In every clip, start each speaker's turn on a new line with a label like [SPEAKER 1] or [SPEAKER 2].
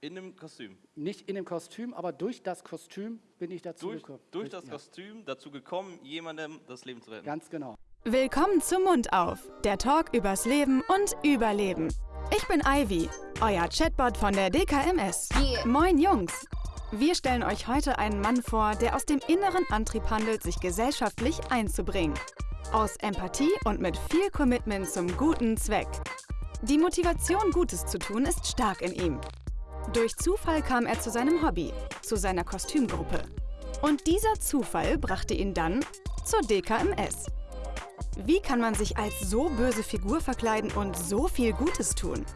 [SPEAKER 1] In dem Kostüm.
[SPEAKER 2] Nicht in dem Kostüm, aber durch das Kostüm bin ich dazu
[SPEAKER 1] Durch,
[SPEAKER 2] gekommen.
[SPEAKER 1] durch das
[SPEAKER 2] ja,
[SPEAKER 1] Kostüm dazu gekommen, jemandem das Leben zu retten.
[SPEAKER 2] Ganz genau.
[SPEAKER 3] Willkommen zum Mund auf, der Talk übers Leben und Überleben. Ich bin Ivy, euer Chatbot von der DKMS. Moin Jungs. Wir stellen euch heute einen Mann vor, der aus dem inneren Antrieb handelt, sich gesellschaftlich einzubringen. Aus Empathie und mit viel Commitment zum guten Zweck. Die Motivation, Gutes zu tun, ist stark in ihm. Durch Zufall kam er zu seinem Hobby, zu seiner Kostümgruppe. Und dieser Zufall brachte ihn dann zur DKMS. Wie kann man sich als so böse Figur verkleiden und so viel Gutes tun?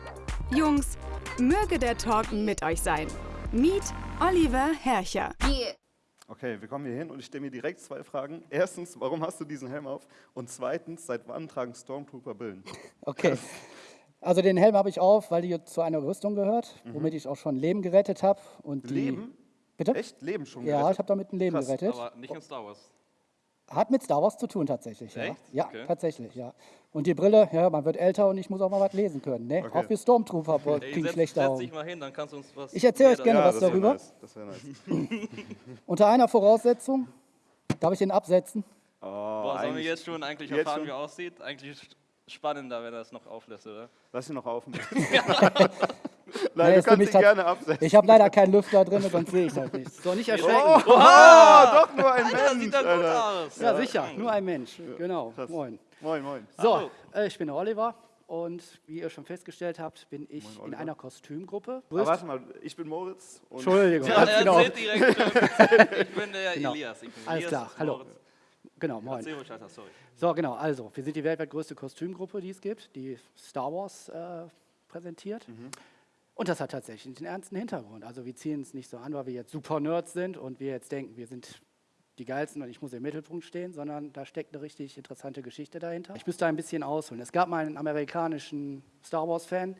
[SPEAKER 3] Jungs, möge der Talk mit euch sein. Meet Oliver Herrcher.
[SPEAKER 4] Okay, wir kommen hier hin und ich stelle mir direkt zwei Fragen. Erstens, warum hast du diesen Helm auf? Und zweitens, seit wann tragen Stormtrooper Billen?
[SPEAKER 2] Okay. Also den Helm habe ich auf, weil die zu einer Rüstung gehört, womit ich auch schon Leben gerettet habe. Und die,
[SPEAKER 4] Leben?
[SPEAKER 2] Bitte?
[SPEAKER 4] Echt? Leben schon
[SPEAKER 2] Ja, ich
[SPEAKER 4] gerettet?
[SPEAKER 2] habe damit ein Leben
[SPEAKER 4] Krass,
[SPEAKER 2] gerettet.
[SPEAKER 1] Aber nicht in Star Wars.
[SPEAKER 2] Hat mit Star Wars zu tun tatsächlich. Ja,
[SPEAKER 1] Echt?
[SPEAKER 2] ja
[SPEAKER 1] Okay.
[SPEAKER 2] tatsächlich, ja. Und die Brille, ja, man wird älter und ich muss auch mal was lesen können. Ne?
[SPEAKER 4] Okay.
[SPEAKER 2] Auch wir Stormtrooper kriegen
[SPEAKER 1] setz,
[SPEAKER 2] schlechte
[SPEAKER 1] setz
[SPEAKER 2] Augen.
[SPEAKER 1] dich mal hin, dann kannst du uns was.
[SPEAKER 2] Ich erzähl euch gerne
[SPEAKER 4] ja,
[SPEAKER 2] was
[SPEAKER 4] das
[SPEAKER 2] darüber.
[SPEAKER 4] Nice. Das wäre nice.
[SPEAKER 2] Unter einer Voraussetzung, darf ich den absetzen?
[SPEAKER 4] Oh,
[SPEAKER 1] Boah, sollen wir jetzt schon eigentlich erfahren,
[SPEAKER 4] schon?
[SPEAKER 1] wie er aussieht? Eigentlich spannender, wenn er das noch auflässt, oder?
[SPEAKER 4] Lass ihn noch auf. Nein,
[SPEAKER 2] Nee,
[SPEAKER 4] du kannst
[SPEAKER 2] mich
[SPEAKER 4] ihn gerne absetzen.
[SPEAKER 2] Ich habe leider keinen Lüfter drin, sonst sehe ich das nicht. So, nicht erschrecken.
[SPEAKER 4] Oh, doch nur ein
[SPEAKER 1] Alter,
[SPEAKER 4] Mensch.
[SPEAKER 1] sieht er gut
[SPEAKER 4] Alter.
[SPEAKER 1] aus.
[SPEAKER 2] Ja, sicher, nur ein Mensch. Genau,
[SPEAKER 4] krass.
[SPEAKER 2] moin.
[SPEAKER 4] Moin, moin.
[SPEAKER 2] So,
[SPEAKER 1] Hallo.
[SPEAKER 2] äh, ich bin der Oliver und wie ihr schon festgestellt habt, bin ich
[SPEAKER 4] Moin,
[SPEAKER 2] in einer Kostümgruppe.
[SPEAKER 4] Aber warte mal, ich bin Moritz. Und
[SPEAKER 2] Entschuldigung,
[SPEAKER 1] Ja, er
[SPEAKER 2] genau.
[SPEAKER 1] erzählt direkt schon. Ich bin der
[SPEAKER 2] Genau.
[SPEAKER 1] Elias. Ich bin
[SPEAKER 2] Alles
[SPEAKER 1] Elias
[SPEAKER 2] klar, hallo.
[SPEAKER 1] Moritz.
[SPEAKER 2] Genau, moin.
[SPEAKER 1] Ruhig sorry.
[SPEAKER 2] So, genau, also, wir sind die weltweit größte Kostümgruppe, die es gibt, die Star Wars äh, präsentiert. Und das hat tatsächlich einen ernsten Hintergrund. Also wir ziehen es nicht so an, weil wir jetzt super Nerds sind und wir jetzt denken, wir sind die Geilsten und ich muss im Mittelpunkt stehen, sondern da steckt eine richtig interessante Geschichte dahinter. Ich müsste ein bisschen ausholen. Es gab mal einen amerikanischen Star Wars-Fan,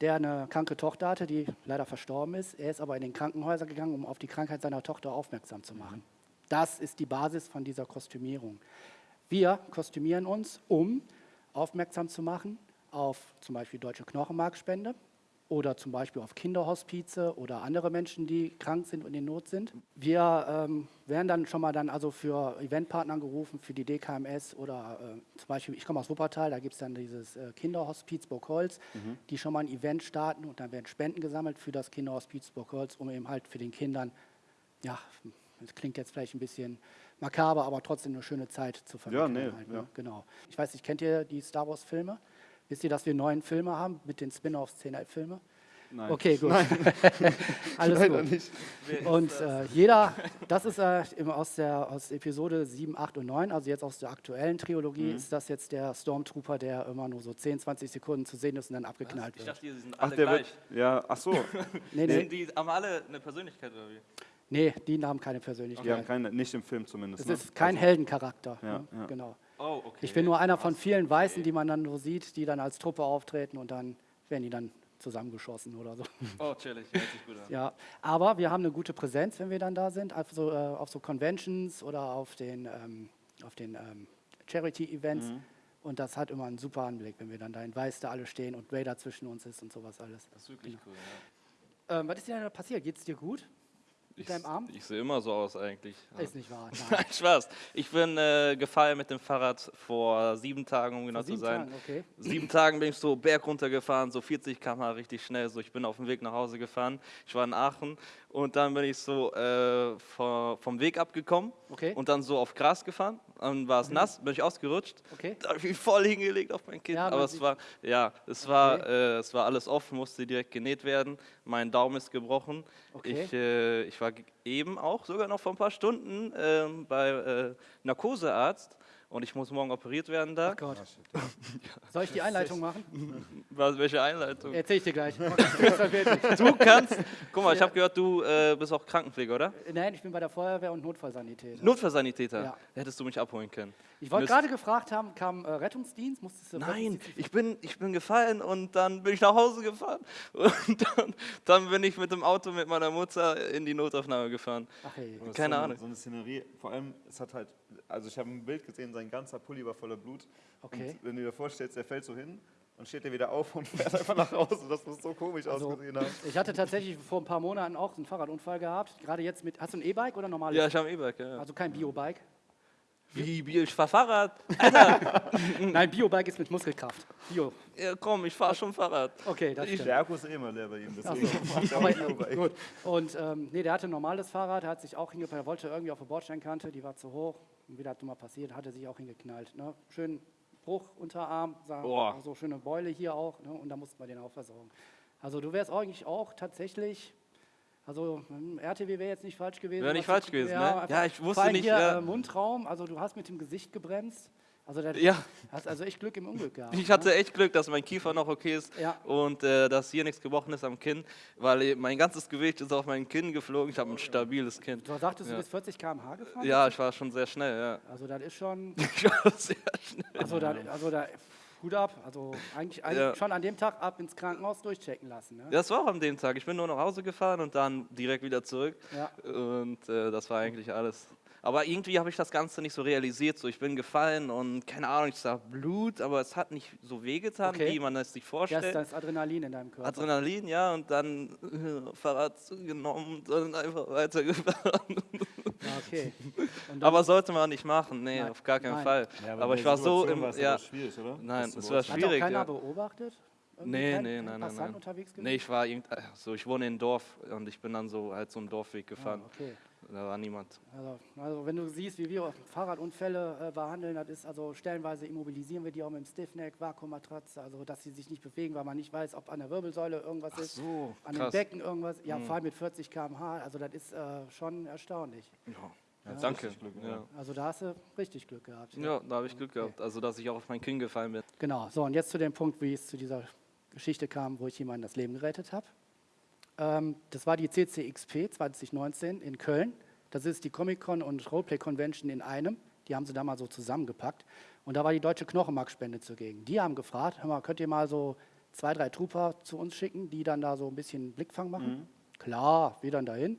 [SPEAKER 2] der eine kranke Tochter hatte, die leider verstorben ist. Er ist aber in den Krankenhäuser gegangen, um auf die Krankheit seiner Tochter aufmerksam zu machen. Das ist die Basis von dieser Kostümierung. Wir kostümieren uns, um aufmerksam zu machen auf zum Beispiel deutsche Knochenmarkspende oder zum Beispiel auf Kinderhospize oder andere Menschen, die krank sind und in Not sind. Wir ähm, werden dann schon mal dann also für Eventpartner gerufen, für die DKMS oder äh, zum Beispiel, ich komme aus Wuppertal, da gibt es dann dieses äh, Kinderhospiz Burgholz, die schon mal ein Event starten und dann werden Spenden gesammelt für das Kinderhospiz Burgholz, um eben halt für den Kindern, ja, das klingt jetzt vielleicht ein bisschen makaber, aber trotzdem eine schöne Zeit zu vermitteln.
[SPEAKER 4] nee,
[SPEAKER 2] halt,
[SPEAKER 4] ja.
[SPEAKER 2] ne? Genau. Ich weiß nicht, kennt ihr die Star Wars Filme? Wisst ihr, dass wir neun Filme haben mit den Spin-offs, zehn Filme?
[SPEAKER 4] Nein.
[SPEAKER 2] Okay, gut. Alles
[SPEAKER 4] Leider
[SPEAKER 2] gut.
[SPEAKER 4] nicht.
[SPEAKER 2] Und äh, jeder, das ist äh, aus, der, aus Episode 7, 8 und 9, also jetzt aus der aktuellen Trilogie,
[SPEAKER 4] Mhm.
[SPEAKER 2] ist das jetzt der Stormtrooper, der immer nur so 10, 20 Sekunden zu sehen ist und dann abgeknallt
[SPEAKER 1] Ich
[SPEAKER 2] wird.
[SPEAKER 1] dachte, die sind
[SPEAKER 4] Ach,
[SPEAKER 1] alle
[SPEAKER 4] der
[SPEAKER 1] gleich.
[SPEAKER 4] wird. Ja, ach so.
[SPEAKER 2] Nee,
[SPEAKER 1] Sind
[SPEAKER 2] nee,
[SPEAKER 1] die haben alle eine Persönlichkeit oder wie?
[SPEAKER 2] Nee, die haben keine Persönlichkeit.
[SPEAKER 4] Die haben keine, nicht im Film zumindest.
[SPEAKER 2] es
[SPEAKER 4] ne?
[SPEAKER 2] ist kein
[SPEAKER 4] Also-
[SPEAKER 2] Heldencharakter.
[SPEAKER 4] Ja,
[SPEAKER 2] ne?
[SPEAKER 4] ja.
[SPEAKER 2] Genau.
[SPEAKER 1] Oh, okay.
[SPEAKER 2] Ich bin nur einer von vielen Weißen, die man dann nur sieht, die dann als Truppe auftreten und dann werden die dann zusammengeschossen oder so.
[SPEAKER 1] Oh, chillig, hört sich gut an.
[SPEAKER 2] Ja, aber wir haben eine gute Präsenz, wenn wir dann da sind, auf so, äh, auf so Conventions oder auf den, ähm, auf den ähm, Charity-Events.
[SPEAKER 4] Mhm.
[SPEAKER 2] Und das hat immer einen super Anblick, wenn wir dann da in Weiß da alle stehen und Vader zwischen uns ist und sowas alles.
[SPEAKER 1] Das ist wirklich cool, ja.
[SPEAKER 2] Ähm, was ist dir denn da passiert? Geht's dir gut? Mit deinem Arm?
[SPEAKER 1] Ich sehe immer so aus eigentlich.
[SPEAKER 2] Ist nicht wahr. Nein.
[SPEAKER 1] Nein, Spaß. Ich bin äh, gefallen mit dem Fahrrad vor sieben Tagen, um genau zu
[SPEAKER 2] sieben
[SPEAKER 1] sein.
[SPEAKER 2] Tagen, okay.
[SPEAKER 1] Sieben Tagen bin ich so berg runtergefahren, so 40 km/h richtig schnell. So, ich bin auf dem Weg nach Hause gefahren. Ich war in Aachen und dann bin ich so äh, vom Weg abgekommen
[SPEAKER 2] Okay. Mhm.
[SPEAKER 1] und dann so auf Gras gefahren. Dann war es nass, bin ich ausgerutscht.
[SPEAKER 2] Okay.
[SPEAKER 1] Da habe ich mich voll hingelegt auf mein Kind.
[SPEAKER 2] Ja,
[SPEAKER 1] aber es war, ja, es war, äh, es war alles offen, musste direkt genäht werden. Mein Daumen ist gebrochen.
[SPEAKER 2] Okay.
[SPEAKER 1] Ich, äh, ich war ge- eben auch sogar noch vor ein paar Stunden ähm, bei äh, Narkosearzt und ich muss morgen operiert werden da.
[SPEAKER 2] Ach Gott. Soll ich die Einleitung machen?
[SPEAKER 1] Was, welche Einleitung?
[SPEAKER 2] Erzähl ich dir gleich.
[SPEAKER 1] Du kannst. Guck mal, ich habe gehört, du äh, bist auch Krankenpfleger, oder?
[SPEAKER 2] Nein, ich bin bei der Feuerwehr und Notfallsanitäter.
[SPEAKER 1] Notfallsanitäter.
[SPEAKER 2] Ja.
[SPEAKER 1] Hättest du mich abholen können.
[SPEAKER 2] Ich wollte gerade gefragt haben, kam äh, Rettungsdienst? Musstest du
[SPEAKER 1] Nein, ich bin, ich bin gefallen und dann bin ich nach Hause gefahren. Und dann, dann bin ich mit dem Auto mit meiner Mutter in die Notaufnahme gefahren.
[SPEAKER 2] Ach hey.
[SPEAKER 1] Keine
[SPEAKER 4] so eine,
[SPEAKER 1] Ahnung.
[SPEAKER 4] So eine Szenerie. Vor allem, es hat halt, also ich habe ein Bild gesehen, sein ganzer Pulli war voller Blut.
[SPEAKER 2] Okay.
[SPEAKER 4] Und wenn du dir vorstellst, er fällt so hin und steht er wieder auf und fährt einfach nach Hause. Das muss so komisch
[SPEAKER 2] Also,
[SPEAKER 4] ausgesehen haben.
[SPEAKER 2] ich hatte tatsächlich vor ein paar Monaten auch einen Fahrradunfall gehabt. Gerade jetzt mit. Hast du ein E-Bike oder normales?
[SPEAKER 1] Ja, ich habe ein E-Bike, ja.
[SPEAKER 2] Also kein Biobike.
[SPEAKER 1] Wie, wie, ich fahr Fahrrad?
[SPEAKER 2] Nein, Biobike ist mit Muskelkraft. Bio.
[SPEAKER 1] Ja, komm, ich fahr schon Fahrrad.
[SPEAKER 2] Okay, das stimmt.
[SPEAKER 4] Der Akku ist eh immer leer bei ihm, deswegen
[SPEAKER 2] gut. Und ähm, nee, der hatte ein normales Fahrrad, der hat sich auch hingepackt, er wollte irgendwie auf der Bordsteinkante, die war zu hoch. Und wieder hat mal passiert, hat er sich auch hingeknallt. Ne? Schön Bruch, Unterarm, sah,
[SPEAKER 1] Boah.
[SPEAKER 2] so schöne Beule hier auch. Ne? Und da mussten wir den auch versorgen. Also du wärst eigentlich auch tatsächlich, also hm, RTW wäre jetzt nicht falsch gewesen.
[SPEAKER 1] Wäre nicht falsch gewesen, ne?
[SPEAKER 2] einfach-
[SPEAKER 1] Ja, ich wusste nicht,
[SPEAKER 2] Hier,
[SPEAKER 1] ja.
[SPEAKER 2] Mundraum, also du hast mit dem Gesicht gebremst. Also da
[SPEAKER 1] Ja.
[SPEAKER 2] hast also echt Glück im Unglück gehabt.
[SPEAKER 1] Ich
[SPEAKER 2] ne?
[SPEAKER 1] hatte echt Glück, dass mein Kiefer noch okay ist
[SPEAKER 2] Ja.
[SPEAKER 1] und äh, dass hier nichts gebrochen ist am Kinn, weil mein ganzes Gewicht ist auf mein Kinn geflogen. Ich habe ein stabiles Kinn.
[SPEAKER 2] Du sagtest,
[SPEAKER 1] Ja.
[SPEAKER 2] du bist 40 km/h gefahren?
[SPEAKER 1] Ja, ich war schon sehr schnell, ja.
[SPEAKER 2] Also das ist schon,
[SPEAKER 1] Ich war sehr schnell.
[SPEAKER 2] also da, also da, Hut ab. Also eigentlich, eigentlich
[SPEAKER 1] Ja.
[SPEAKER 2] schon an dem Tag ab ins Krankenhaus durchchecken lassen. Ne?
[SPEAKER 1] Das war auch an dem Tag. Ich bin nur nach Hause gefahren und dann direkt wieder zurück.
[SPEAKER 2] Ja.
[SPEAKER 1] Und äh, das war eigentlich alles. Aber irgendwie habe ich das Ganze nicht so realisiert. So, ich bin gefallen und keine Ahnung, ich sah Blut, aber es hat nicht so wehgetan,
[SPEAKER 2] Okay.
[SPEAKER 1] wie man es sich
[SPEAKER 2] Ja,
[SPEAKER 1] vorstellt.
[SPEAKER 2] ist das Adrenalin in deinem Körper.
[SPEAKER 1] Adrenalin, ja, und dann äh, Fahrrad genommen und dann einfach weitergefahren.
[SPEAKER 2] Okay.
[SPEAKER 1] Aber sollte man nicht machen, nee,
[SPEAKER 2] Nein,
[SPEAKER 1] auf gar keinen
[SPEAKER 2] nein.
[SPEAKER 1] Fall.
[SPEAKER 4] Ja,
[SPEAKER 1] aber
[SPEAKER 4] in
[SPEAKER 1] ich war so im. Ja,
[SPEAKER 4] aber schwierig, oder?
[SPEAKER 1] Nein,
[SPEAKER 4] Das
[SPEAKER 1] es war
[SPEAKER 4] beurteilen.
[SPEAKER 2] hat auch
[SPEAKER 1] schwierig,
[SPEAKER 2] keiner
[SPEAKER 1] ja.
[SPEAKER 2] beobachtet? Irgendwie
[SPEAKER 1] Nee,
[SPEAKER 2] kein,
[SPEAKER 1] nee,
[SPEAKER 2] kein
[SPEAKER 1] nein, nein, nein.
[SPEAKER 2] unterwegs gewesen?
[SPEAKER 1] Nee, ich war irgend, so, ich wohne in einem Dorf und ich bin dann so halt so einen Dorfweg
[SPEAKER 2] Ah,
[SPEAKER 1] gefahren.
[SPEAKER 2] okay.
[SPEAKER 1] Da war niemand.
[SPEAKER 2] Also, also wenn du siehst, wie wir Fahrradunfälle äh, behandeln, das ist also stellenweise immobilisieren wir die auch mit dem Stiffneck, Vakuummatratze, also dass sie sich nicht bewegen, weil man nicht weiß, ob an der Wirbelsäule irgendwas ist,
[SPEAKER 1] so,
[SPEAKER 2] an dem
[SPEAKER 1] krass.
[SPEAKER 2] Becken irgendwas. Ja,
[SPEAKER 1] Mhm.
[SPEAKER 2] vor allem mit 40 km/h, also das ist äh, schon erstaunlich.
[SPEAKER 1] Ja, danke.
[SPEAKER 4] richtig Glück,
[SPEAKER 1] ja.
[SPEAKER 4] ja.
[SPEAKER 2] Also da hast du richtig Glück gehabt.
[SPEAKER 1] ja, da habe ich Glück
[SPEAKER 2] Okay.
[SPEAKER 1] gehabt. Also, dass ich auch auf mein Kind gefallen bin.
[SPEAKER 2] Genau, so und jetzt zu dem Punkt, wie es zu dieser Geschichte kam, wo ich jemandem das Leben gerettet habe. Ähm, das war die CCXP 2019 in Köln. Das ist die Comic-Con und Roleplay Convention in einem. Die haben sie da mal so zusammengepackt. Und da war die Deutsche Knochenmarkspende zugegen. Die haben gefragt, hör mal, könnt ihr mal so zwei, drei Trooper zu uns schicken, die dann da so ein bisschen Blickfang machen? Klar, wir dann dahin.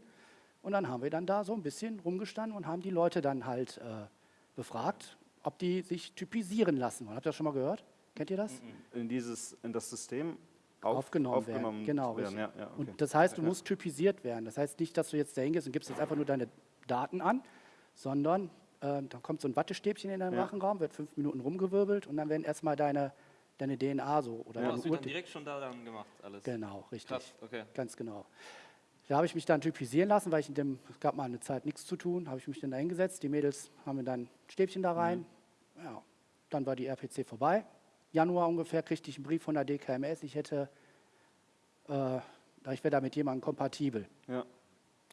[SPEAKER 2] Und dann haben wir dann da so ein bisschen rumgestanden und haben die Leute dann halt äh, befragt, ob die sich typisieren lassen wollen. Habt ihr das schon mal gehört? Kennt ihr das?
[SPEAKER 4] In, dieses, in das System auf,
[SPEAKER 2] aufgenommen, werden. Genau,
[SPEAKER 4] werden.
[SPEAKER 2] richtig.
[SPEAKER 4] Ja, ja, okay.
[SPEAKER 2] Und das heißt, du musst typisiert werden. Das heißt nicht, dass du jetzt da hingehst und gibst jetzt einfach nur deine Daten an, sondern ähm, dann kommt so ein Wattestäbchen in deinen
[SPEAKER 4] Ja.
[SPEAKER 2] Rachenraum, wird fünf Minuten rumgewirbelt und dann werden erstmal deine, deine DNA so oder
[SPEAKER 1] Ja, du
[SPEAKER 2] Ur
[SPEAKER 1] dann direkt schon da dann gemacht, alles.
[SPEAKER 2] Genau, richtig.
[SPEAKER 1] Krass, okay.
[SPEAKER 2] Ganz genau. Da habe ich mich dann typisieren lassen, weil ich in dem, es gab mal eine Zeit nichts zu tun, habe ich mich dann da hingesetzt. Die Mädels haben mir dann ein Stäbchen da rein. Ja, dann war die RPC vorbei. Januar ungefähr kriegte ich einen Brief von der DKMS, ich hätte, äh, ich wäre da mit jemandem kompatibel,
[SPEAKER 4] ja.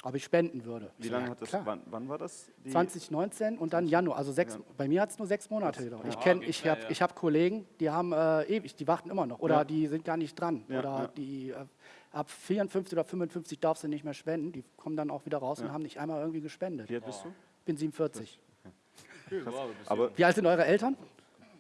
[SPEAKER 2] ob ich spenden würde.
[SPEAKER 4] Wie
[SPEAKER 2] Ich
[SPEAKER 4] lange hat das,
[SPEAKER 2] klar.
[SPEAKER 4] wann, wann war das? Die-
[SPEAKER 2] 2019 und dann Januar, also sechs,
[SPEAKER 4] Ja.
[SPEAKER 2] bei mir hat es nur sechs Monate gedauert. Ich,
[SPEAKER 1] Ja,
[SPEAKER 2] kenn, ich habe
[SPEAKER 1] ja.
[SPEAKER 2] ich hab Kollegen, die haben äh, ewig, die warten immer noch oder
[SPEAKER 4] Ja.
[SPEAKER 2] die sind gar nicht dran.
[SPEAKER 4] Ja,
[SPEAKER 2] oder
[SPEAKER 4] ja.
[SPEAKER 2] die äh, ab 54 oder 55 darfst du nicht mehr spenden. Die kommen dann auch wieder raus und haben nicht einmal irgendwie gespendet.
[SPEAKER 4] Wie
[SPEAKER 2] Ich
[SPEAKER 4] alt bist du?
[SPEAKER 2] bin 47.
[SPEAKER 4] Aber
[SPEAKER 2] Wie alt sind eure Eltern?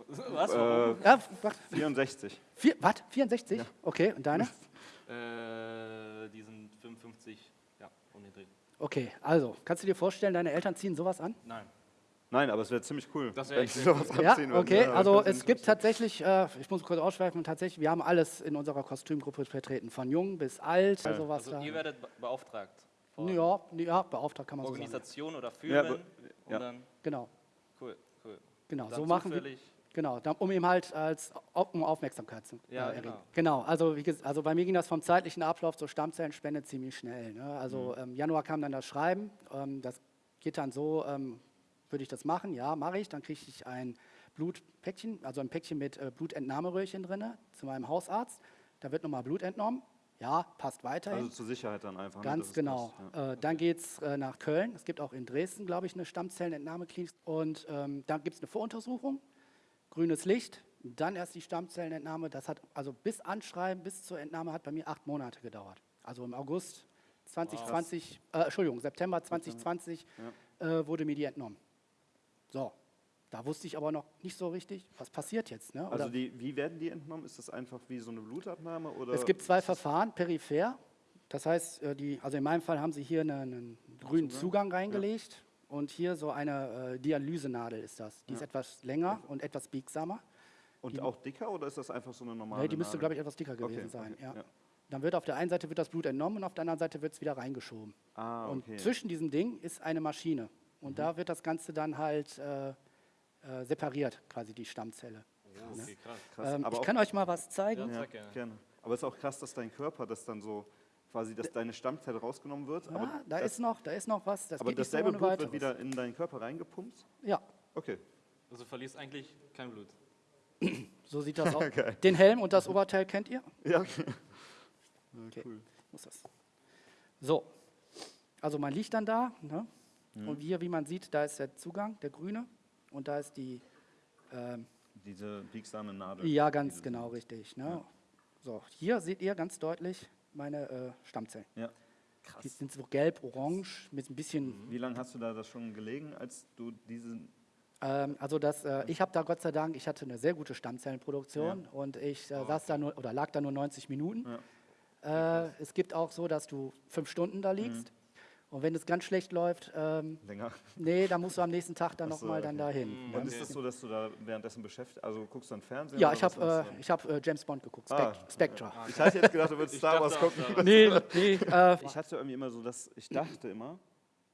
[SPEAKER 1] Was?
[SPEAKER 4] äh,
[SPEAKER 2] Ja, was?
[SPEAKER 4] 64.
[SPEAKER 2] Vier, was? 64? Okay, und deine?
[SPEAKER 1] Äh, die sind 55, ja, um den Dreh.
[SPEAKER 2] Okay, also, kannst du dir vorstellen, deine Eltern ziehen sowas an?
[SPEAKER 1] Nein.
[SPEAKER 4] Nein, aber es wäre ziemlich cool,
[SPEAKER 1] Das wär
[SPEAKER 4] wenn
[SPEAKER 1] echt
[SPEAKER 4] sie sowas
[SPEAKER 2] Ja,
[SPEAKER 4] anziehen würden.
[SPEAKER 2] okay.
[SPEAKER 4] Ja,
[SPEAKER 2] Also
[SPEAKER 4] das
[SPEAKER 2] es gibt tatsächlich, äh, ich muss kurz ausschweifen, tatsächlich, wir haben alles in unserer Kostümgruppe vertreten, von jung bis alt, also was
[SPEAKER 1] Also ihr werdet be- beauftragt
[SPEAKER 2] Ja, ja, beauftragt kann man so sagen.
[SPEAKER 1] Organisation oder
[SPEAKER 4] Ja,
[SPEAKER 1] Firmen
[SPEAKER 4] aber-
[SPEAKER 1] und
[SPEAKER 4] ja.
[SPEAKER 1] dann,
[SPEAKER 2] Genau,
[SPEAKER 1] cool, cool.
[SPEAKER 2] genau.
[SPEAKER 1] Dann
[SPEAKER 2] So machen wir. Genau, um ihm halt als um Aufmerksamkeit zu
[SPEAKER 1] Ja,
[SPEAKER 2] äh, erregen.
[SPEAKER 1] genau.
[SPEAKER 2] Genau, also, wie, ges- also bei mir ging das vom zeitlichen Ablauf zur Stammzellenspende ziemlich schnell. Ne? Also
[SPEAKER 1] Mhm.
[SPEAKER 2] ähm, Januar kam dann das Schreiben, ähm, das geht dann so, ähm, würde ich das machen? Ja, mache ich. Dann kriege ich ein Blutpäckchen, also ein Päckchen mit äh, Blutentnahmeröhrchen drin zu meinem Hausarzt. Da wird nochmal Blut entnommen. Ja, passt weiterhin.
[SPEAKER 4] Also zur Sicherheit dann einfach. ne,
[SPEAKER 2] Ganz
[SPEAKER 4] es
[SPEAKER 2] genau.
[SPEAKER 4] ja.
[SPEAKER 2] Äh, dann geht es äh, nach Köln. Es gibt auch in Dresden, glaube ich, eine Stammzellenentnahmeklinik. Und ähm, dann gibt es eine Voruntersuchung, grünes Licht, dann erst die Stammzellenentnahme. Das hat also bis Anschreiben, bis zur Entnahme hat bei mir acht Monate gedauert. Also im August 2020, äh, Entschuldigung, September 2020 äh, wurde mir die entnommen. So, da wusste ich aber noch nicht so richtig, was passiert jetzt. Ne?
[SPEAKER 4] Also die, wie werden die entnommen? Ist das einfach wie so eine Blutabnahme? Oder
[SPEAKER 2] es gibt zwei Verfahren, peripher. Das heißt, äh, die, also in meinem Fall haben sie hier einen, einen grünen Zugang reingelegt und hier so eine äh, Dialysenadel ist das. Die ist etwas länger und etwas biegsamer.
[SPEAKER 4] Und auch dicker oder ist das einfach so eine normale
[SPEAKER 2] Nee, die müsste, glaube ich, etwas dicker
[SPEAKER 4] Okay,
[SPEAKER 2] gewesen sein.
[SPEAKER 4] okay,
[SPEAKER 2] ja.
[SPEAKER 4] ja.
[SPEAKER 2] Dann wird auf der einen Seite wird das Blut entnommen und auf der anderen Seite wird es wieder reingeschoben.
[SPEAKER 4] Ah,
[SPEAKER 2] Und
[SPEAKER 4] okay. Mhm.
[SPEAKER 2] zwischen diesem Ding ist eine Maschine. Und da wird das Ganze dann halt äh, äh, separiert, quasi die Stammzelle.
[SPEAKER 1] Okay, krass.
[SPEAKER 4] Krass.
[SPEAKER 2] Ähm,
[SPEAKER 4] aber
[SPEAKER 2] ich kann euch mal was zeigen.
[SPEAKER 1] Ja.
[SPEAKER 4] ja,
[SPEAKER 1] gerne.
[SPEAKER 4] Aber es ist auch krass, dass dein Körper das dann so quasi, dass deine Stammzelle rausgenommen wird.
[SPEAKER 2] Ja,
[SPEAKER 4] aber
[SPEAKER 2] da,
[SPEAKER 4] das,
[SPEAKER 2] ist noch, da ist noch was. Das
[SPEAKER 4] aber
[SPEAKER 2] geht nicht so
[SPEAKER 4] dasselbe
[SPEAKER 2] ohne
[SPEAKER 4] Blut
[SPEAKER 2] weiteres.
[SPEAKER 4] wird wieder in deinen Körper reingepumpt.
[SPEAKER 2] Ja,
[SPEAKER 4] Okay.
[SPEAKER 1] Also du verlierst eigentlich kein Blut.
[SPEAKER 2] so sieht das aus.
[SPEAKER 4] Geil.
[SPEAKER 2] Den Helm und das Oberteil kennt ihr?
[SPEAKER 4] Ja, okay.
[SPEAKER 2] Okay.
[SPEAKER 4] Cool.
[SPEAKER 2] Muss das. So, also man liegt dann da. Ne?
[SPEAKER 4] Mhm.
[SPEAKER 2] Und hier, wie man sieht, da ist der Zugang, der grüne. Und da ist die, ähm,
[SPEAKER 4] Diese biegsame Nadel.
[SPEAKER 2] ja, ganz genau richtig. Ne? So, hier seht ihr ganz deutlich meine äh, Stammzellen.
[SPEAKER 4] Ja.
[SPEAKER 2] Die sind so gelb, orange, mit ein bisschen
[SPEAKER 4] Wie lange hast du da das schon gelegen, als du diesen.
[SPEAKER 2] Ähm, also das, äh, ich habe da Gott sei Dank, ich hatte eine sehr gute Stammzellenproduktion und ich äh, saß da nur oder lag da nur 90 Minuten. Äh, es gibt auch so, dass du fünf Stunden da liegst. Und wenn es ganz schlecht läuft, ähm,
[SPEAKER 4] Länger?
[SPEAKER 2] nee, dann musst du am nächsten Tag dann nochmal dann
[SPEAKER 4] okay.
[SPEAKER 2] dahin.
[SPEAKER 4] Und
[SPEAKER 2] Ne?
[SPEAKER 4] ist es das so, dass du da währenddessen beschäftigt Also guckst du dann Fernsehen?
[SPEAKER 2] Ja,
[SPEAKER 4] oder
[SPEAKER 2] ich habe äh, ich hab, äh, James Bond geguckt,
[SPEAKER 4] Ah.
[SPEAKER 2] Spect Spectre.
[SPEAKER 4] Ich hatte jetzt gedacht, du würdest Star Wars gucken.
[SPEAKER 2] Nee, nee, äh,
[SPEAKER 4] Ich hatte irgendwie immer so, dass ich dachte immer,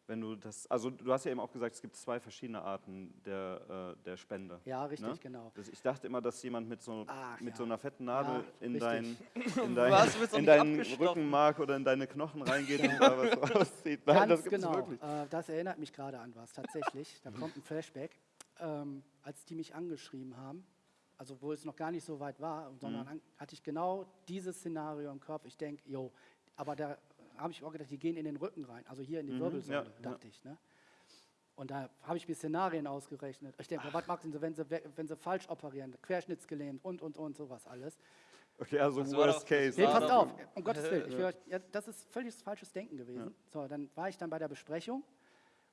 [SPEAKER 4] wenn du das, also du hast ja eben auch gesagt, es gibt zwei verschiedene Arten der, äh, der Spende.
[SPEAKER 2] ja, richtig,
[SPEAKER 4] Ne?
[SPEAKER 2] genau.
[SPEAKER 4] Das, ich dachte immer, dass jemand mit so,
[SPEAKER 2] Ach,
[SPEAKER 4] mit
[SPEAKER 2] ja.
[SPEAKER 4] so einer fetten Nadel
[SPEAKER 2] Ja,
[SPEAKER 4] in, dein, in, dein,
[SPEAKER 1] Was,
[SPEAKER 4] in deinen? Rückenmark oder in deine Knochen reingeht und da was rauszieht. Nein,
[SPEAKER 2] Ganz
[SPEAKER 4] das gibt's
[SPEAKER 2] genau.
[SPEAKER 4] wirklich.
[SPEAKER 2] Äh, das erinnert mich gerade an was, tatsächlich. Da kommt ein Flashback. Ähm, als die mich angeschrieben haben, also wo es noch gar nicht so weit war,
[SPEAKER 4] Mhm.
[SPEAKER 2] sondern an, hatte ich genau dieses Szenario im Kopf. Ich denke, jo, aber da habe ich auch gedacht, die gehen in den Rücken rein, also hier in die Wirbelsäule,
[SPEAKER 4] Mhm. ja,
[SPEAKER 2] dachte ich. Ne? Und da habe ich mir Szenarien ausgerechnet. Ich denke, was machen sie, wenn sie, we- wenn sie falsch operieren, querschnittsgelähmt und, und, und, sowas alles.
[SPEAKER 4] Okay, also
[SPEAKER 1] Das
[SPEAKER 4] worst
[SPEAKER 1] doch-
[SPEAKER 4] case.
[SPEAKER 2] Nee,
[SPEAKER 1] Ja,
[SPEAKER 2] passt auf, um Gottes Willen. Ich will euch, ja, das ist völlig falsches Denken gewesen. So, dann war ich dann bei der Besprechung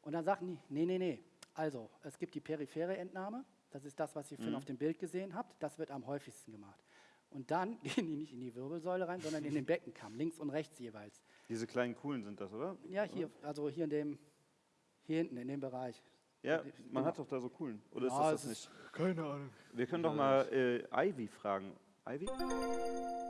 [SPEAKER 2] und dann sagten die, nee, nee, nee. Also, es gibt die periphere Entnahme, das ist das, was ihr vorhin auf dem Bild gesehen habt, das wird am häufigsten gemacht. Und dann gehen die nicht in die Wirbelsäule rein, sondern in den Beckenkamm, links und rechts jeweils.
[SPEAKER 4] Diese kleinen coolen sind das, oder?
[SPEAKER 2] Ja, hier, also hier in dem, hier hinten in dem Bereich.
[SPEAKER 4] Ja, man
[SPEAKER 2] genau.
[SPEAKER 4] hat doch da so coolen. Oder ist
[SPEAKER 2] Ja,
[SPEAKER 4] das das
[SPEAKER 2] ist-
[SPEAKER 4] nicht? Keine Ahnung. Wir können doch mal äh, Ivy fragen. Ivy?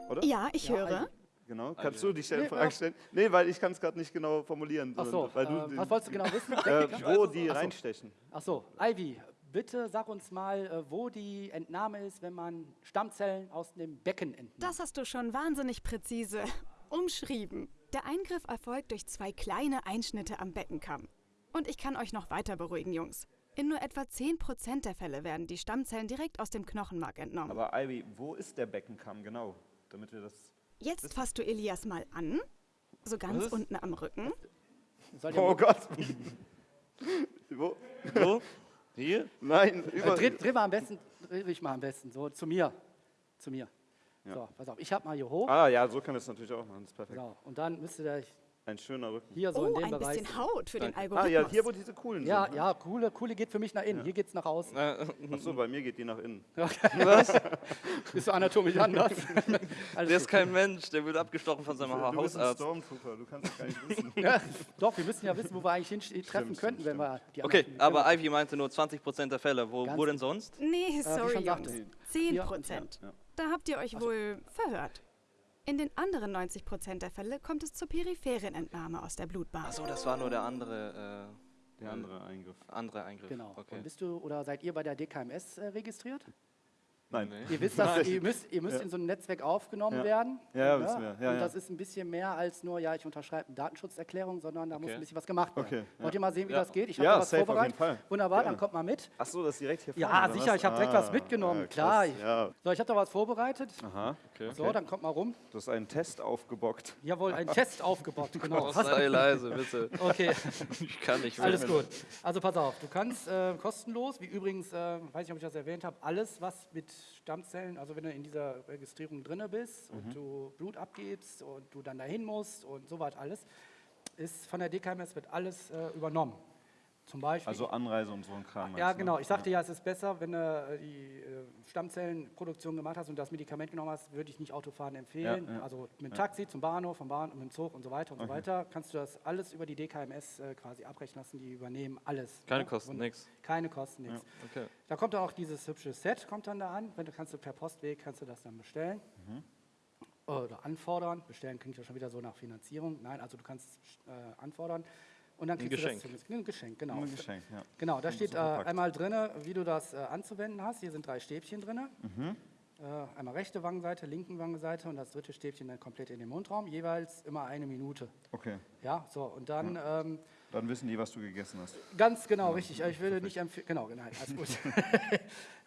[SPEAKER 4] Oder?
[SPEAKER 3] Ja, ich
[SPEAKER 2] Ja,
[SPEAKER 3] höre.
[SPEAKER 2] also-
[SPEAKER 4] Genau. Kannst du die
[SPEAKER 2] Nee,
[SPEAKER 4] Stellenfrage
[SPEAKER 2] ja.
[SPEAKER 4] stellen? Nee, weil ich kann es gerade nicht genau formulieren.
[SPEAKER 2] Ach so,
[SPEAKER 4] sondern- weil du
[SPEAKER 2] äh,
[SPEAKER 4] den-
[SPEAKER 2] was wolltest du genau wissen?
[SPEAKER 4] äh, wo die
[SPEAKER 2] Ach so.
[SPEAKER 4] reinstechen.
[SPEAKER 2] Ach so, Ivy, bitte sag uns mal, äh, wo die Entnahme ist, wenn man Stammzellen aus dem Becken entnimmt.
[SPEAKER 3] Das hast du schon wahnsinnig präzise umschrieben. Der Eingriff erfolgt durch zwei kleine Einschnitte am Beckenkamm. Und ich kann euch noch weiter beruhigen, Jungs. In nur etwa 10% der Fälle werden die Stammzellen direkt aus dem Knochenmark entnommen.
[SPEAKER 4] Aber Ivy, wo ist der Beckenkamm genau? Damit wir das.
[SPEAKER 3] Jetzt fasst du Elias mal an. So ganz unten am Rücken.
[SPEAKER 4] Oh Gott! wo?
[SPEAKER 1] So, hier.
[SPEAKER 4] Nein,
[SPEAKER 2] Äh,
[SPEAKER 4] über.
[SPEAKER 2] dreh, dreh mal am besten, dreh ich mal am besten, so zu mir. Zu mir. So, pass auf, ich hab mal hier hoch.
[SPEAKER 4] Ah ja, so kann es natürlich auch machen. Das ist perfekt.
[SPEAKER 2] So, und dann müsste der
[SPEAKER 4] Ein schöner Rücken.
[SPEAKER 2] hier so in
[SPEAKER 3] Oh,
[SPEAKER 2] dem
[SPEAKER 3] ein
[SPEAKER 2] Bereich.
[SPEAKER 3] bisschen Haut für den
[SPEAKER 4] Ah
[SPEAKER 3] Algorithmus.
[SPEAKER 4] ja, hier wo diese coolen
[SPEAKER 2] Ja,
[SPEAKER 4] sind. ne?
[SPEAKER 2] ja, coole, coole geht für mich nach innen, hier geht's nach außen.
[SPEAKER 4] Achso, bei mir geht die nach innen.
[SPEAKER 1] Was?
[SPEAKER 2] Bist du anatomisch anders?
[SPEAKER 1] Der ist kein Mensch, der wird abgestochen von seinem
[SPEAKER 4] Du bist ein
[SPEAKER 1] Hausarzt.
[SPEAKER 4] Stormtrooper, du kannst es gar nicht wissen.
[SPEAKER 2] Ja, Doch, wir müssen ja wissen, wo wir eigentlich hin treffen
[SPEAKER 4] Stimmt,
[SPEAKER 2] könnten, wenn
[SPEAKER 4] stimmt,
[SPEAKER 2] wir die
[SPEAKER 1] Okay, aber. Ivy meinte nur 20% der Fälle. Wo,
[SPEAKER 2] Ganz
[SPEAKER 1] wo denn sonst?
[SPEAKER 3] Nee, sorry,
[SPEAKER 2] sagte.
[SPEAKER 3] Jungs.
[SPEAKER 2] Hier
[SPEAKER 3] 10
[SPEAKER 2] und
[SPEAKER 3] Prozent.
[SPEAKER 4] ja.
[SPEAKER 3] Da habt ihr euch wohl verhört. In den anderen 90 Prozent der Fälle kommt es zur peripheren Entnahme aus der Blutbahn.
[SPEAKER 1] Achso, das war nur der andere,
[SPEAKER 4] Der andere Eingriff.
[SPEAKER 1] äh, andere Eingriff.
[SPEAKER 2] Genau.
[SPEAKER 1] Okay.
[SPEAKER 2] Und bist du oder seid ihr bei der DKMS äh, registriert?
[SPEAKER 4] Nein.
[SPEAKER 1] Nee.
[SPEAKER 2] Ihr wisst, dass ihr müsst, ihr müsst
[SPEAKER 4] Ja.
[SPEAKER 2] in so ein Netzwerk aufgenommen
[SPEAKER 4] Ja.
[SPEAKER 2] werden.
[SPEAKER 4] Ja, ja, wissen wir. Ja,
[SPEAKER 2] und
[SPEAKER 4] ja.
[SPEAKER 2] das ist ein bisschen mehr als nur, ja, ich unterschreibe eine Datenschutzerklärung, sondern da muss
[SPEAKER 1] Okay.
[SPEAKER 2] ein bisschen was gemacht werden.
[SPEAKER 4] Okay, ja.
[SPEAKER 2] Wollt ihr mal sehen, wie
[SPEAKER 1] Ja.
[SPEAKER 2] das geht? Ich habe
[SPEAKER 4] Ja,
[SPEAKER 2] da was
[SPEAKER 4] safe, auf
[SPEAKER 2] vorbereitet.
[SPEAKER 4] jeden Fall.
[SPEAKER 2] Wunderbar,
[SPEAKER 4] Gerne.
[SPEAKER 2] dann kommt mal mit.
[SPEAKER 4] Achso, das ist direkt hier
[SPEAKER 2] Ja,
[SPEAKER 4] vorne, oder
[SPEAKER 2] sicher,
[SPEAKER 4] was?
[SPEAKER 2] ich habe direkt was
[SPEAKER 4] Ah,
[SPEAKER 2] mitgenommen,
[SPEAKER 4] ah,
[SPEAKER 2] klar.
[SPEAKER 4] Ja.
[SPEAKER 2] So, ich habe da was vorbereitet.
[SPEAKER 4] Aha.
[SPEAKER 1] Okay.
[SPEAKER 2] So, dann kommt mal rum.
[SPEAKER 4] Du hast einen Test aufgebockt.
[SPEAKER 2] Jawohl, ein Test aufgebaut. Genau.
[SPEAKER 1] Oh, sei leise, bitte.
[SPEAKER 2] Okay,
[SPEAKER 1] Ich kann nicht
[SPEAKER 2] alles
[SPEAKER 1] filmen.
[SPEAKER 2] gut. Also pass auf, du kannst äh, kostenlos, wie übrigens, äh, weiß nicht, ob ich das erwähnt habe, alles, was mit Stammzellen, also wenn du in dieser Registrierung drin bist und du Blut abgibst und du dann dahin musst und so weit alles, ist von der DKMS wird alles äh, übernommen. Zum Beispiel.
[SPEAKER 4] Also Anreise und so ein Kram.
[SPEAKER 2] ja,
[SPEAKER 4] du,
[SPEAKER 2] genau.
[SPEAKER 4] ne?
[SPEAKER 2] Ich sagte ja, es ist besser, wenn du äh, die äh, Stammzellenproduktion gemacht hast und das Medikament genommen hast, würde ich nicht Autofahren empfehlen.
[SPEAKER 4] Ja, ja.
[SPEAKER 2] Also mit dem Taxi zum Bahnhof, vom Bahnhof, mit dem Zug und so weiter und so weiter, kannst du das alles über die DKMS äh, quasi abrechnen lassen. Die übernehmen alles.
[SPEAKER 1] Keine
[SPEAKER 2] ne?
[SPEAKER 1] Kosten,
[SPEAKER 2] Und
[SPEAKER 1] nix.
[SPEAKER 2] Keine Kosten, nichts.
[SPEAKER 1] Okay.
[SPEAKER 2] Da kommt dann auch dieses hübsche Set, kommt dann da an. Wenn du kannst du per Postweg kannst du das dann bestellen.
[SPEAKER 4] Mhm.
[SPEAKER 2] Oder anfordern. Bestellen klingt ja schon wieder so nach Finanzierung. Nein, also du kannst äh, anfordern. Und dann
[SPEAKER 1] Ein
[SPEAKER 2] kriegst
[SPEAKER 1] Geschenk.
[SPEAKER 2] du das zum- ein Geschenk, genau.
[SPEAKER 4] Ein Geschenk, ja.
[SPEAKER 2] Genau, da steht äh, einmal drin, wie du das äh, anzuwenden hast. Hier sind drei Stäbchen drin.
[SPEAKER 4] Mhm.
[SPEAKER 2] Äh, einmal rechte Wangenseite, linken Wangenseite und das dritte Stäbchen dann komplett in den Mundraum. Jeweils immer eine Minute.
[SPEAKER 4] Okay,
[SPEAKER 2] Ja, so und dann ähm,
[SPEAKER 4] dann wissen die, was du gegessen hast.
[SPEAKER 2] Ganz genau, richtig. Ich würde nicht empfehlen, genau, genau, alles gut.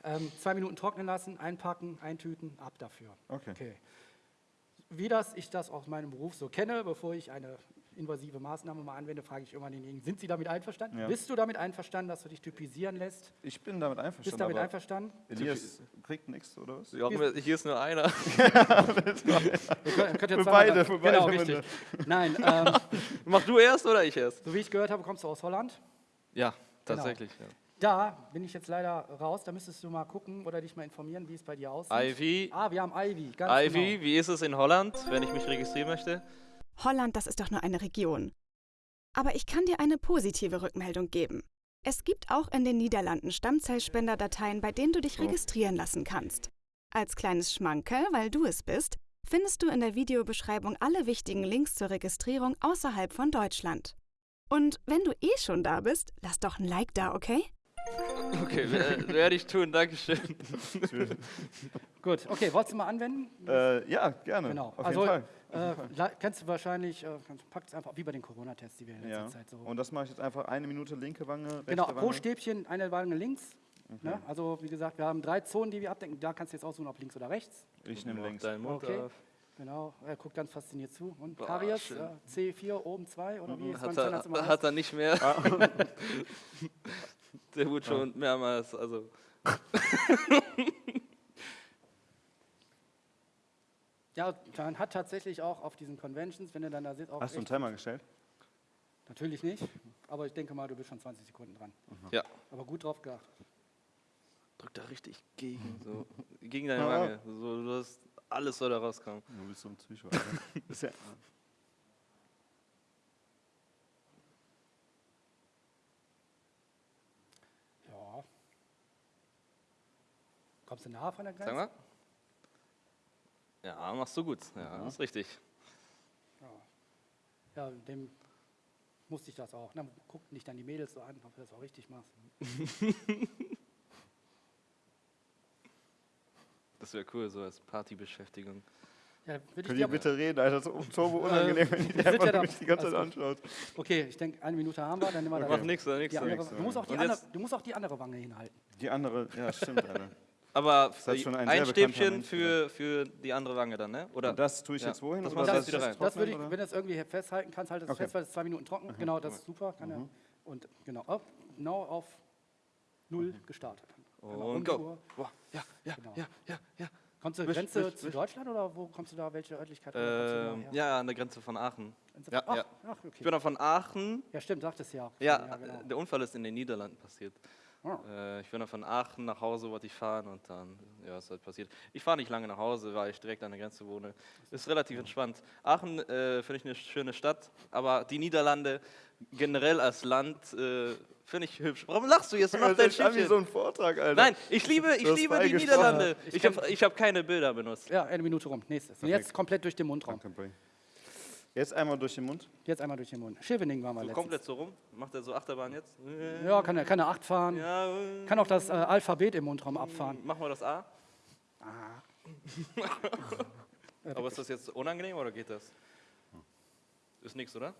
[SPEAKER 2] ähm, zwei Minuten trocknen lassen, einpacken, eintüten, ab dafür.
[SPEAKER 4] Okay.
[SPEAKER 2] Wie das ich das aus meinem Beruf so kenne, bevor ich eine invasive Maßnahme mal anwende, frage ich immer denjenigen, sind Sie damit einverstanden?
[SPEAKER 4] Ja.
[SPEAKER 2] Bist du damit einverstanden, dass du dich typisieren lässt?
[SPEAKER 4] Ich bin damit einverstanden.
[SPEAKER 2] Bist du damit
[SPEAKER 4] aber
[SPEAKER 2] einverstanden?
[SPEAKER 4] Elias kriegt nichts, oder was?
[SPEAKER 1] Ja, hier ist nur einer.
[SPEAKER 2] Ihr könnt, könnt ja
[SPEAKER 4] Für beide, für
[SPEAKER 2] Genau,
[SPEAKER 4] beide
[SPEAKER 2] richtig. Nein, ähm,
[SPEAKER 1] Mach du erst oder ich erst?
[SPEAKER 2] so wie ich gehört habe, kommst du aus Holland.
[SPEAKER 1] Ja, tatsächlich. Ja.
[SPEAKER 2] Da bin ich jetzt leider raus, da müsstest du mal gucken oder dich mal informieren, wie es bei dir aussieht.
[SPEAKER 1] Ivy,
[SPEAKER 2] Ah, wir haben Ivy, ganz
[SPEAKER 1] Ivy,
[SPEAKER 2] genau.
[SPEAKER 1] wie ist es in Holland, wenn ich mich registrieren möchte?
[SPEAKER 3] Holland, das ist doch nur eine Region. Aber ich kann dir eine positive Rückmeldung geben. Es gibt auch in den Niederlanden Stammzellspenderdateien, bei denen du dich registrieren lassen kannst. Als kleines Schmankerl, weil du es bist, findest du in der Videobeschreibung alle wichtigen Links zur Registrierung außerhalb von Deutschland. Und wenn du eh schon da bist, lass doch ein Like da, okay?
[SPEAKER 1] Okay, wer- werde ich tun, Dankeschön.
[SPEAKER 2] Gut, okay, wolltest du mal anwenden?
[SPEAKER 4] Äh, ja, gerne.
[SPEAKER 2] Genau.
[SPEAKER 4] Auf
[SPEAKER 2] also,
[SPEAKER 4] jeden Fall.
[SPEAKER 2] Äh, kennst du wahrscheinlich, äh, packt es einfach wie bei den Corona-Tests, die wir in letzter
[SPEAKER 4] Ja.
[SPEAKER 2] Zeit so.
[SPEAKER 4] Und das mache ich jetzt einfach eine Minute linke Wange, rechte
[SPEAKER 2] genau,
[SPEAKER 4] Wange.
[SPEAKER 2] pro Stäbchen eine Wange links. Ne? Also, wie gesagt, wir haben drei Zonen, die wir abdecken. Da kannst du jetzt aussuchen, ob links oder rechts.
[SPEAKER 4] Ich nehme links.
[SPEAKER 1] deinen Mund
[SPEAKER 2] Okay.
[SPEAKER 1] auf.
[SPEAKER 2] Genau, er guckt ganz fasziniert zu. Und
[SPEAKER 1] Boah,
[SPEAKER 2] Karies, äh, C4 oben 2 oder wie es beim
[SPEAKER 1] Hat er, hat er nicht mehr. Der wurde schon mehrmals, also
[SPEAKER 2] Ja, man hat tatsächlich auch auf diesen Conventions, wenn du dann da sitzt, auch
[SPEAKER 4] Hast du einen Timer gestellt?
[SPEAKER 2] natürlich nicht, aber ich denke mal, du bist schon 20 Sekunden dran.
[SPEAKER 1] ja.
[SPEAKER 2] Aber gut drauf geachtet.
[SPEAKER 1] Drück da richtig gegen, so, gegen deine
[SPEAKER 4] Ja.
[SPEAKER 1] Wange. So, du hast alles soll da rauskommen.
[SPEAKER 4] Du bist so ein Psycho. Ja,
[SPEAKER 2] Ja. Kommst du nahe von der Grenze?
[SPEAKER 1] Sag mal. Ja, machst du gut. Ja, ist richtig.
[SPEAKER 2] Ja, dem musste ich das auch. Na, guck nicht dann die Mädels so an, ob du das auch richtig machst.
[SPEAKER 1] Das wäre cool, so als Partybeschäftigung.
[SPEAKER 2] Ja, ich
[SPEAKER 4] Könnt ihr bitte reden, Alter? Das ist turbo unangenehm, wenn
[SPEAKER 2] sind
[SPEAKER 4] einfach
[SPEAKER 2] ja da-
[SPEAKER 4] mich die ganze Zeit anschaut.
[SPEAKER 2] Okay, ich denke, eine Minute haben wir, dann nehmen wir
[SPEAKER 1] Mach
[SPEAKER 2] auch die
[SPEAKER 1] Und
[SPEAKER 2] andere,
[SPEAKER 1] jetzt-
[SPEAKER 2] du musst auch die andere Wange hinhalten.
[SPEAKER 4] Die andere, ja, stimmt, Alter.
[SPEAKER 1] Aber
[SPEAKER 4] hat schon ein
[SPEAKER 1] ein, Stäbchen für, für die andere Wange dann, ne? Oder?
[SPEAKER 4] Und das tue ich
[SPEAKER 1] Ja.
[SPEAKER 4] jetzt wohin?
[SPEAKER 1] Das
[SPEAKER 4] oder
[SPEAKER 1] jetzt wieder
[SPEAKER 4] ich
[SPEAKER 1] rein.
[SPEAKER 2] Das würde ich, wenn du es irgendwie festhalten kannst, halt es
[SPEAKER 4] Okay.
[SPEAKER 2] fest, weil es zwei Minuten trocken. Genau, das ist super. Kann er. Und genau, auf, genau auf null gestartet. Einmal um
[SPEAKER 1] Und
[SPEAKER 2] die
[SPEAKER 1] go. Boah, ja, ja,
[SPEAKER 2] Genau.
[SPEAKER 1] ja, ja, ja.
[SPEAKER 2] Kommst du
[SPEAKER 1] Wisch,
[SPEAKER 2] Grenze
[SPEAKER 1] wisch,
[SPEAKER 2] zu
[SPEAKER 1] wisch.
[SPEAKER 2] Deutschland oder wo kommst du da? Welche Örtlichkeit? oder kommst du
[SPEAKER 1] Ähm, ja, an der Grenze von Aachen.
[SPEAKER 2] Grenze-
[SPEAKER 1] ja,
[SPEAKER 2] ach,
[SPEAKER 1] ja.
[SPEAKER 2] ach,
[SPEAKER 1] Ich
[SPEAKER 2] okay.
[SPEAKER 1] bin auch von Aachen.
[SPEAKER 2] Ja, stimmt, sagtest du ja. auch.
[SPEAKER 1] Ja,
[SPEAKER 2] genau.
[SPEAKER 1] der Unfall ist in den Niederlanden passiert. Äh, ich bin dann von Aachen nach Hause, wollte ich fahren und dann, ja, ist halt passiert. Ich fahre nicht lange nach Hause, weil ich direkt an der Grenze wohne. Ist relativ entspannt. Aachen äh, finde ich eine schöne Stadt, aber die Niederlande generell als Land äh, finde ich hübsch. Warum lachst du jetzt? Mach
[SPEAKER 4] Das
[SPEAKER 1] dein
[SPEAKER 4] ist wie so ein Vortrag, Alter.
[SPEAKER 1] Nein, ich liebe, ich liebe die. Niederlande.
[SPEAKER 2] Ich
[SPEAKER 1] Ich habe hab keine Bilder benutzt.
[SPEAKER 2] Ja, eine Minute rum. Nächstes. Und jetzt komplett durch den Mundraum.
[SPEAKER 4] Jetzt einmal durch den Mund.
[SPEAKER 2] Jetzt einmal durch den Mund. Scheveningen waren wir
[SPEAKER 1] So
[SPEAKER 2] letztens.
[SPEAKER 1] komplett so rum. Macht er so Achterbahn jetzt?
[SPEAKER 2] Ja, kann er kann er acht fahren.
[SPEAKER 1] Ja,
[SPEAKER 2] Kann auch das äh, Alphabet im Mundraum abfahren.
[SPEAKER 1] machen wir das A. Aber ist das jetzt unangenehm oder geht das? Ist nichts, oder?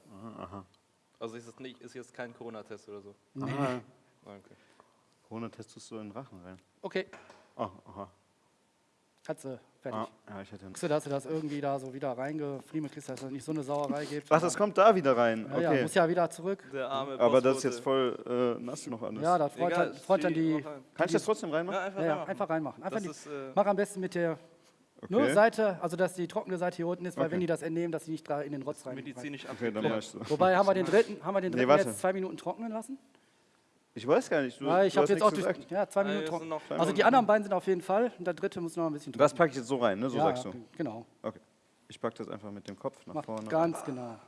[SPEAKER 1] Also ist es nicht, ist jetzt kein Corona-Test oder so?
[SPEAKER 4] Aha.
[SPEAKER 1] Ah, Okay.
[SPEAKER 4] Ohne testest du in den Rachen rein.
[SPEAKER 2] Okay,
[SPEAKER 4] Oh, aha.
[SPEAKER 2] du fertig.
[SPEAKER 4] Ah, ja, ich hätte.
[SPEAKER 2] Guckst du, dass du das irgendwie da so wieder reingefriemelt kriegst, dass es nicht so eine Sauerei gibt?
[SPEAKER 4] Ach, das kommt da wieder rein.
[SPEAKER 2] ja, ja,
[SPEAKER 4] Okay.
[SPEAKER 2] muss ja wieder zurück.
[SPEAKER 1] Der arme
[SPEAKER 4] Aber das ist jetzt voll äh, nass noch alles.
[SPEAKER 2] Ja, das freut,
[SPEAKER 1] Egal,
[SPEAKER 2] dann, freut dann die.
[SPEAKER 4] Kann ich das trotzdem reinmachen?
[SPEAKER 1] Ja, einfach
[SPEAKER 2] Ja, ja,
[SPEAKER 1] reinmachen.
[SPEAKER 2] einfach reinmachen. Einfach die,
[SPEAKER 1] ist, äh,
[SPEAKER 2] mach am besten mit der
[SPEAKER 4] Okay.
[SPEAKER 2] nur Seite, also dass die trockene Seite hier unten ist, weil
[SPEAKER 4] Okay.
[SPEAKER 2] wenn die das entnehmen, dass sie nicht da in den Rotz rein.
[SPEAKER 1] medizinisch
[SPEAKER 4] Okay, dann ich so.
[SPEAKER 2] Wobei haben wir den dritten, haben wir den
[SPEAKER 4] Nee,
[SPEAKER 2] dritten
[SPEAKER 4] warte.
[SPEAKER 2] jetzt zwei Minuten trocknen lassen?
[SPEAKER 4] Ich weiß gar nicht. Du,
[SPEAKER 2] Ja, ich habe
[SPEAKER 4] hast
[SPEAKER 2] jetzt auch durch,
[SPEAKER 4] gesagt.
[SPEAKER 2] ja, zwei
[SPEAKER 1] Ah,
[SPEAKER 2] Minuten trocken. Also die anderen beiden sind auf jeden Fall und der dritte muss noch ein bisschen
[SPEAKER 4] Das packe ich jetzt so rein, ne? So
[SPEAKER 2] ja,
[SPEAKER 4] sagst
[SPEAKER 2] ja,
[SPEAKER 4] du.
[SPEAKER 2] genau.
[SPEAKER 4] Okay. Ich packe das einfach mit dem Kopf nach
[SPEAKER 2] Mach
[SPEAKER 4] vorne.
[SPEAKER 2] ganz genau.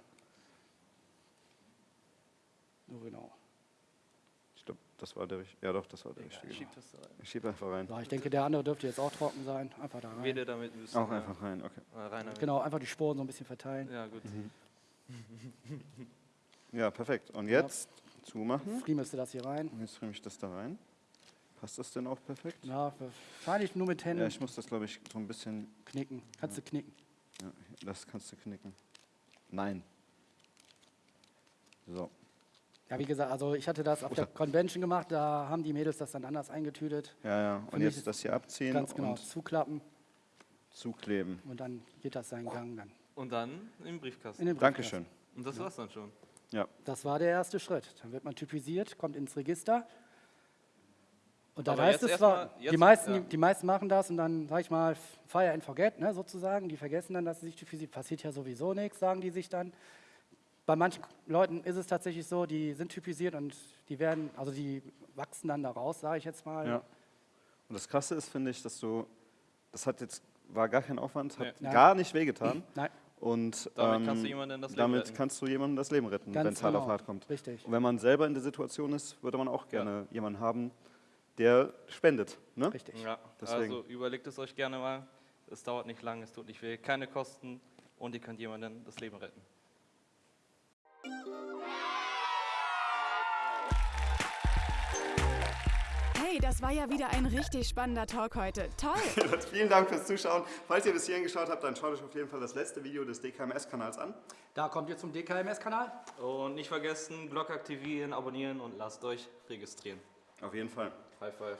[SPEAKER 2] So genau.
[SPEAKER 4] Ich glaube, das war der richtige. Ja, doch, das war der richtige.
[SPEAKER 1] Schieb das da rein.
[SPEAKER 4] Ich schiebe einfach rein.
[SPEAKER 2] So, ich denke, der andere dürfte jetzt auch trocken sein. Einfach da rein.
[SPEAKER 1] Wede damit müssen.
[SPEAKER 4] Auch
[SPEAKER 1] ja.
[SPEAKER 4] einfach rein, okay.
[SPEAKER 1] Äh, rein.
[SPEAKER 2] Genau, einfach die Sporen so ein bisschen verteilen.
[SPEAKER 1] Ja, gut.
[SPEAKER 4] Ja, perfekt. Und jetzt zumachen.
[SPEAKER 2] Free müsste das hier rein.
[SPEAKER 4] Und jetzt nehme ich das da rein. Passt das denn auch perfekt?
[SPEAKER 2] Ja, wahrscheinlich nur mit Händen
[SPEAKER 4] Ja, ich muss das, glaube ich, so ein bisschen.
[SPEAKER 2] knicken. Kannst du knicken.
[SPEAKER 4] Ja, das kannst du knicken. Nein. So.
[SPEAKER 2] Ja, wie gesagt, also ich hatte das auf der Convention gemacht, da haben die Mädels das dann anders eingetütet.
[SPEAKER 4] Ja, ja. Und jetzt das hier abziehen
[SPEAKER 2] Ganz genau,
[SPEAKER 4] und
[SPEAKER 2] zuklappen
[SPEAKER 4] zukleben.
[SPEAKER 2] und dann geht das seinen Gang dann
[SPEAKER 1] Und dann im Briefkasten.
[SPEAKER 2] in den Briefkasten.
[SPEAKER 4] Dankeschön.
[SPEAKER 1] Und das war's dann schon.
[SPEAKER 4] Ja.
[SPEAKER 2] Das war der erste Schritt. Dann wird man typisiert, kommt ins Register. Und dann
[SPEAKER 1] Aber
[SPEAKER 2] heißt
[SPEAKER 1] jetzt
[SPEAKER 2] es zwar,
[SPEAKER 1] erstmal-
[SPEAKER 2] die,
[SPEAKER 1] jetzt-
[SPEAKER 2] meisten,
[SPEAKER 1] ja.
[SPEAKER 2] die, die meisten machen das und dann, sag ich mal, fire and forget, ne, sozusagen. Die vergessen dann, dass sie sich typisieren. Passiert ja sowieso nichts, sagen die sich dann. Bei manchen Leuten ist es tatsächlich so, die sind typisiert und die werden, also die wachsen dann da raus, sage ich jetzt mal.
[SPEAKER 4] Ja. Und das Krasse ist, finde ich, dass du, das hat jetzt, war gar kein Aufwand, hat
[SPEAKER 2] Nee.
[SPEAKER 4] gar nicht wehgetan.
[SPEAKER 2] Nein,
[SPEAKER 4] Und
[SPEAKER 1] Damit kannst du
[SPEAKER 4] ähm,
[SPEAKER 1] jemandem das Leben
[SPEAKER 4] damit
[SPEAKER 1] retten.
[SPEAKER 4] kannst du jemandem das Leben retten, wenn es hart auf
[SPEAKER 2] genau.
[SPEAKER 4] hart kommt.
[SPEAKER 2] Richtig.
[SPEAKER 4] Und wenn man selber in der Situation ist, würde man auch gerne jemanden haben, der spendet. Ne?
[SPEAKER 2] richtig.
[SPEAKER 1] Ja,
[SPEAKER 4] Deswegen.
[SPEAKER 1] also überlegt es euch gerne mal. Es dauert nicht lang, es tut nicht weh, keine Kosten und ihr könnt jemandem das Leben retten.
[SPEAKER 3] Hey, das war ja wieder ein richtig spannender Talk heute. Toll!
[SPEAKER 4] Vielen Dank fürs Zuschauen. Falls ihr bis hierhin geschaut habt, dann schaut euch auf jeden Fall das letzte Video des DKMS-Kanals an.
[SPEAKER 2] Da kommt ihr zum DKMS-Kanal.
[SPEAKER 1] Und nicht vergessen, Glocke aktivieren, abonnieren und lasst euch registrieren.
[SPEAKER 4] Auf jeden Fall.
[SPEAKER 1] High five.